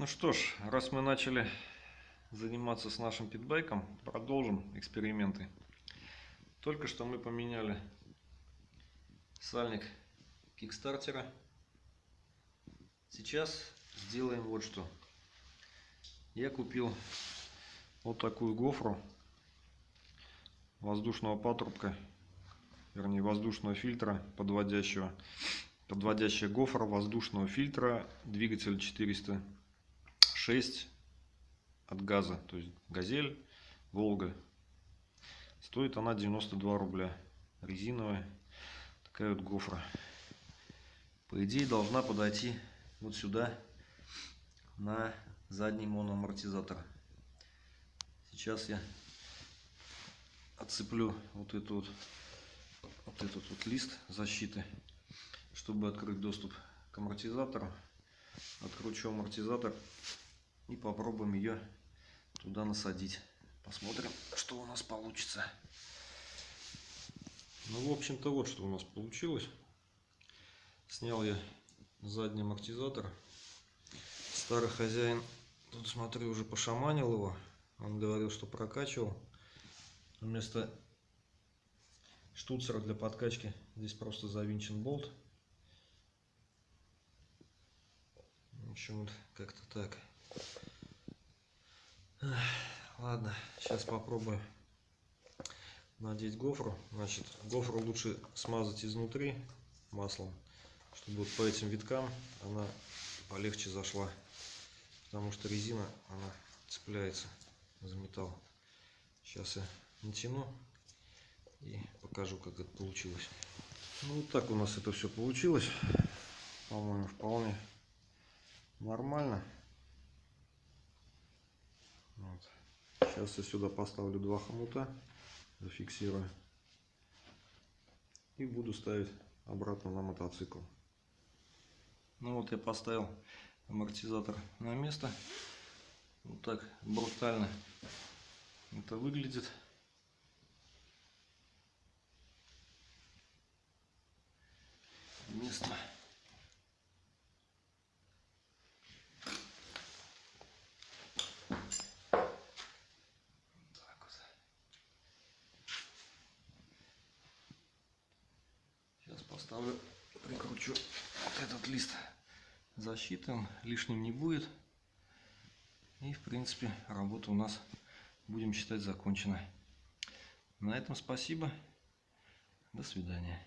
Ну что ж, раз мы начали заниматься с нашим питбайком, продолжим эксперименты. Только что мы поменяли сальник кикстартера. Сейчас сделаем вот что. Я купил вот такую гофру воздушного патрубка, вернее воздушного фильтра подводящего. Подводящая гофра воздушного фильтра, двигатель 406 от газа, то есть газель, Волга. Стоит она 92 рубля. Резиновая. Такая вот гофра. По идее должна подойти вот сюда на задний моноамортизатор. Сейчас я отцеплю вот эту вот, вот этот вот лист защиты, чтобы открыть доступ к амортизатору. Откручу амортизатор и попробуем ее туда насадить. Посмотрим, что у нас получится. Ну, в общем-то, вот что у нас получилось. Снял я задний амортизатор. Старый хозяин, тут смотрю, уже пошаманил его. Он говорил, что прокачивал. Вместо штуцера для подкачки здесь просто завинчен болт. В общем, вот как-то так. Ладно, сейчас попробую надеть гофру. Значит, гофру лучше смазать изнутри маслом, чтобы вот по этим виткам она полегче зашла. Потому что резина, она цепляется за металл. Сейчас я натяну и покажу, как это получилось. Ну, вот так у нас это все получилось. По-моему, вполне нормально. Вот. Сейчас я сюда поставлю два хомута, зафиксирую. И буду ставить обратно на мотоцикл. Ну вот я поставил амортизатор на место. Вот так брутально это выглядит. Место. Сейчас поставлю, прикручу вот этот лист защиты, он лишним не будет. И в принципе работа у нас будем считать закончена. На этом спасибо. До свидания.